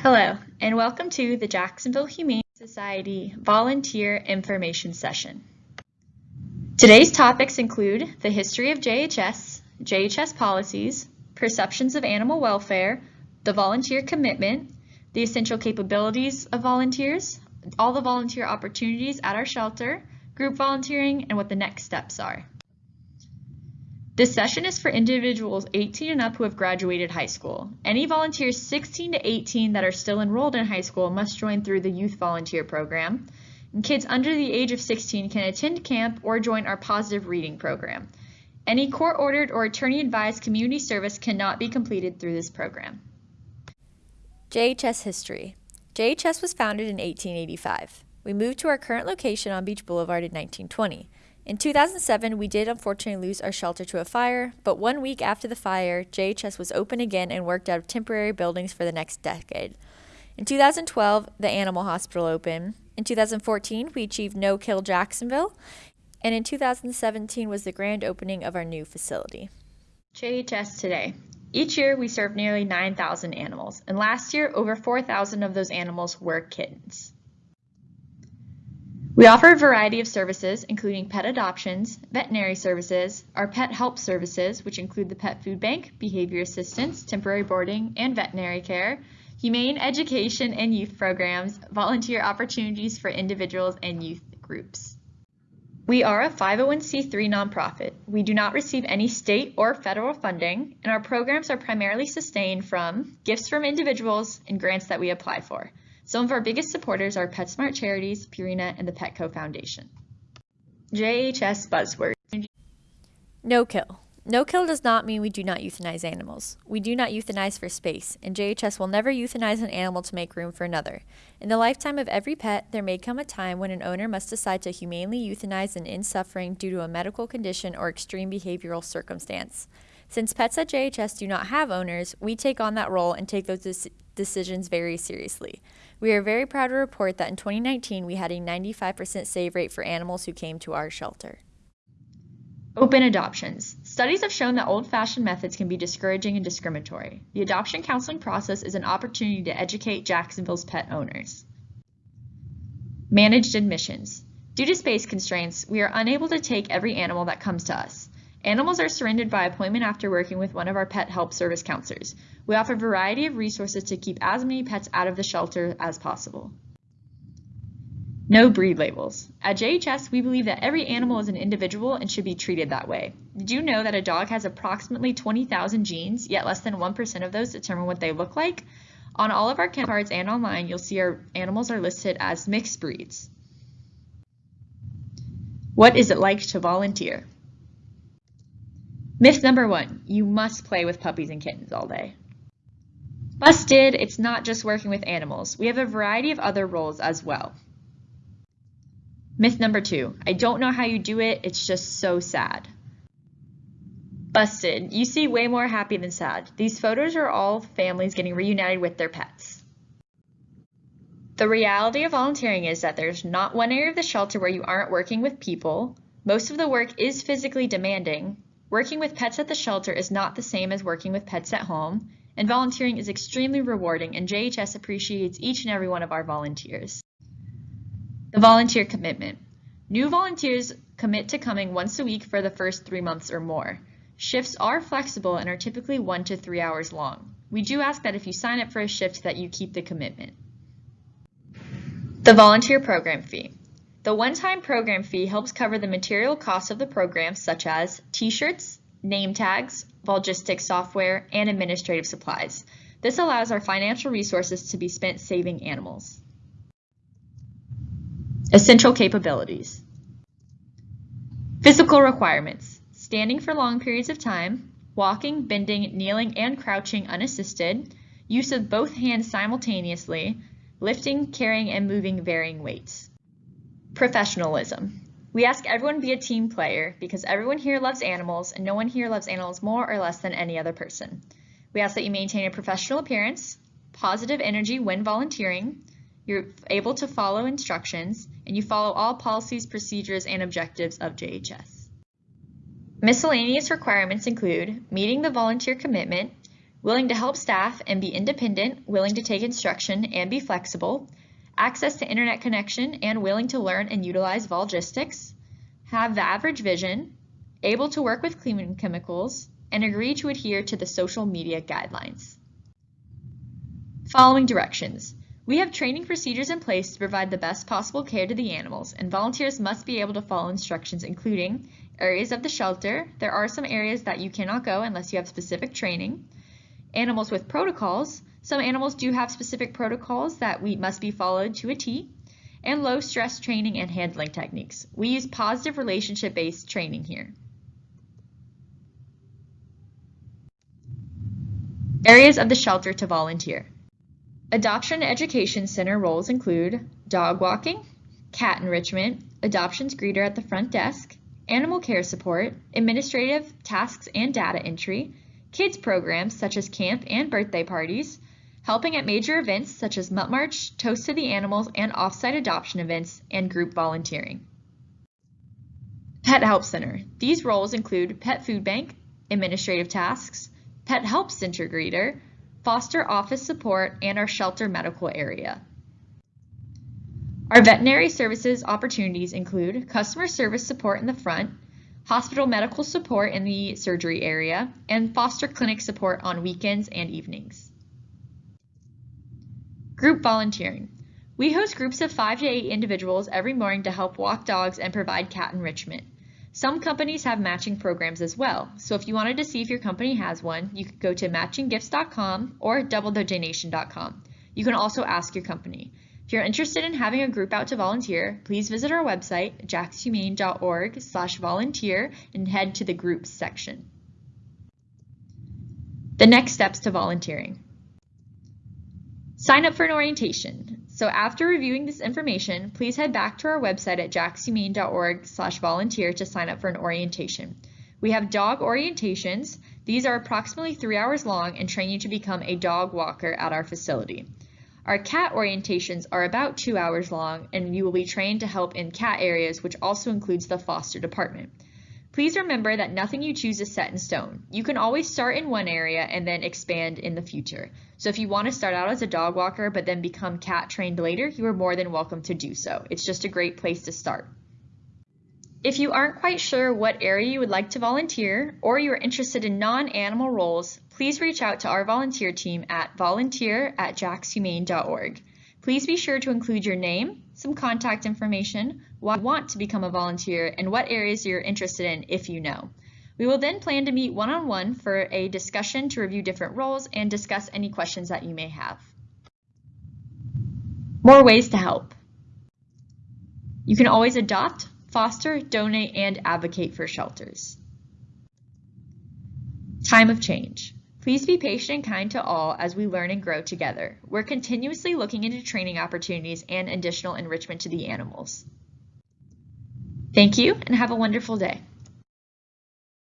Hello, and welcome to the Jacksonville Humane Society Volunteer Information Session. Today's topics include the history of JHS, JHS policies, perceptions of animal welfare, the volunteer commitment, the essential capabilities of volunteers, all the volunteer opportunities at our shelter, group volunteering, and what the next steps are. This session is for individuals 18 and up who have graduated high school. Any volunteers 16 to 18 that are still enrolled in high school must join through the Youth Volunteer Program. And kids under the age of 16 can attend camp or join our Positive Reading Program. Any court-ordered or attorney-advised community service cannot be completed through this program. JHS History JHS was founded in 1885. We moved to our current location on Beach Boulevard in 1920. In 2007, we did unfortunately lose our shelter to a fire, but one week after the fire, JHS was open again and worked out of temporary buildings for the next decade. In 2012, the Animal Hospital opened. In 2014, we achieved No Kill Jacksonville. And in 2017 was the grand opening of our new facility. JHS Today. Each year, we serve nearly 9,000 animals, and last year, over 4,000 of those animals were kittens. We offer a variety of services, including pet adoptions, veterinary services, our pet help services, which include the pet food bank, behavior assistance, temporary boarding, and veterinary care, humane education and youth programs, volunteer opportunities for individuals and youth groups. We are a 501c3 nonprofit. We do not receive any state or federal funding, and our programs are primarily sustained from gifts from individuals and grants that we apply for. Some of our biggest supporters are PetSmart Charities, Purina, and the Petco Foundation. JHS Buzzword. No kill. No kill does not mean we do not euthanize animals. We do not euthanize for space, and JHS will never euthanize an animal to make room for another. In the lifetime of every pet, there may come a time when an owner must decide to humanely euthanize an in suffering due to a medical condition or extreme behavioral circumstance. Since pets at JHS do not have owners, we take on that role and take those decisions very seriously. We are very proud to report that in 2019 we had a 95% save rate for animals who came to our shelter. Open adoptions. Studies have shown that old-fashioned methods can be discouraging and discriminatory. The adoption counseling process is an opportunity to educate Jacksonville's pet owners. Managed admissions. Due to space constraints, we are unable to take every animal that comes to us. Animals are surrendered by appointment after working with one of our pet help service counselors. We offer a variety of resources to keep as many pets out of the shelter as possible. No breed labels. At JHS, we believe that every animal is an individual and should be treated that way. Did you know that a dog has approximately 20,000 genes, yet less than 1% of those determine what they look like? On all of our kennel cards and online, you'll see our animals are listed as mixed breeds. What is it like to volunteer? Myth number one, you must play with puppies and kittens all day. Busted, it's not just working with animals. We have a variety of other roles as well. Myth number two, I don't know how you do it, it's just so sad. Busted, you see way more happy than sad. These photos are all families getting reunited with their pets. The reality of volunteering is that there's not one area of the shelter where you aren't working with people. Most of the work is physically demanding, Working with pets at the shelter is not the same as working with pets at home, and volunteering is extremely rewarding and JHS appreciates each and every one of our volunteers. The volunteer commitment. New volunteers commit to coming once a week for the first three months or more. Shifts are flexible and are typically one to three hours long. We do ask that if you sign up for a shift that you keep the commitment. The volunteer program fee. The one-time program fee helps cover the material costs of the program such as t-shirts, name tags, Volgistics software, and administrative supplies. This allows our financial resources to be spent saving animals. Essential capabilities. Physical requirements. Standing for long periods of time, walking, bending, kneeling, and crouching unassisted, use of both hands simultaneously, lifting, carrying, and moving varying weights. Professionalism. We ask everyone be a team player because everyone here loves animals and no one here loves animals more or less than any other person. We ask that you maintain a professional appearance, positive energy when volunteering, you're able to follow instructions, and you follow all policies, procedures, and objectives of JHS. Miscellaneous requirements include meeting the volunteer commitment, willing to help staff and be independent, willing to take instruction and be flexible, access to internet connection and willing to learn and utilize Volgistics, have the average vision, able to work with cleaning chemicals, and agree to adhere to the social media guidelines. Following directions. We have training procedures in place to provide the best possible care to the animals, and volunteers must be able to follow instructions including areas of the shelter. There are some areas that you cannot go unless you have specific training. Animals with protocols. Some animals do have specific protocols that we must be followed to a T. And low stress training and handling techniques. We use positive relationship based training here. Areas of the shelter to volunteer. Adoption Education Center roles include dog walking, cat enrichment, adoptions greeter at the front desk, animal care support, administrative tasks and data entry, kids programs such as camp and birthday parties, helping at major events such as Mutt March, Toast to the Animals, and offsite adoption events, and group volunteering. Pet Help Center. These roles include pet food bank, administrative tasks, pet help center greeter, foster office support, and our shelter medical area. Our veterinary services opportunities include customer service support in the front, hospital medical support in the surgery area, and foster clinic support on weekends and evenings. Group volunteering. We host groups of five to eight individuals every morning to help walk dogs and provide cat enrichment. Some companies have matching programs as well, so if you wanted to see if your company has one, you could go to matchinggifts.com or doubledonation.com. You can also ask your company. If you're interested in having a group out to volunteer, please visit our website, jaxhumane.org slash volunteer and head to the groups section. The next steps to volunteering. Sign up for an orientation. So after reviewing this information, please head back to our website at jaxhumane.org slash volunteer to sign up for an orientation. We have dog orientations. These are approximately three hours long and train you to become a dog walker at our facility. Our cat orientations are about two hours long and you will be trained to help in cat areas, which also includes the foster department. Please remember that nothing you choose is set in stone. You can always start in one area and then expand in the future. So if you want to start out as a dog walker but then become cat trained later, you are more than welcome to do so. It's just a great place to start. If you aren't quite sure what area you would like to volunteer or you are interested in non-animal roles, please reach out to our volunteer team at volunteer at jaxhumane.org. Please be sure to include your name, some contact information, why you want to become a volunteer, and what areas you're interested in if you know. We will then plan to meet one-on-one -on -one for a discussion to review different roles and discuss any questions that you may have. More ways to help. You can always adopt, foster, donate, and advocate for shelters. Time of change. Please be patient and kind to all as we learn and grow together. We're continuously looking into training opportunities and additional enrichment to the animals. Thank you and have a wonderful day.